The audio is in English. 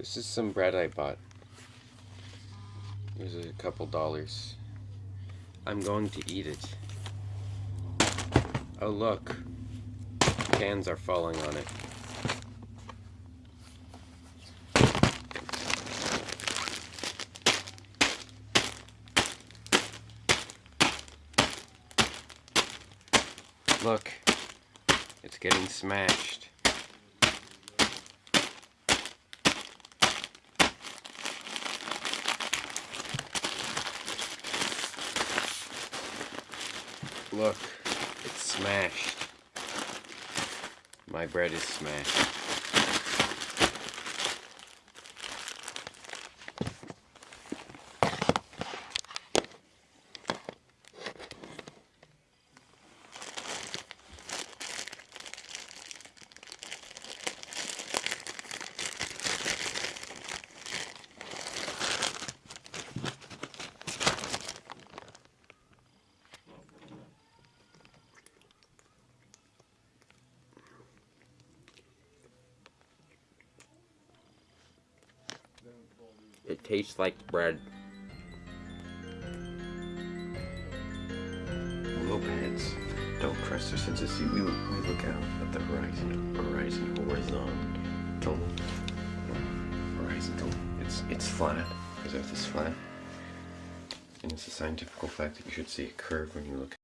This is some bread I bought. Was a couple dollars. I'm going to eat it. Oh look. Cans are falling on it. Look. It's getting smashed. Look, it's smashed. My bread is smashed. It tastes like bread. Mopeds don't trust their sense of see. We look, we look out at the horizon, horizon horizontal, horizontal. It's it's flat because Earth is flat, and it's a scientific fact that you should see a curve when you look.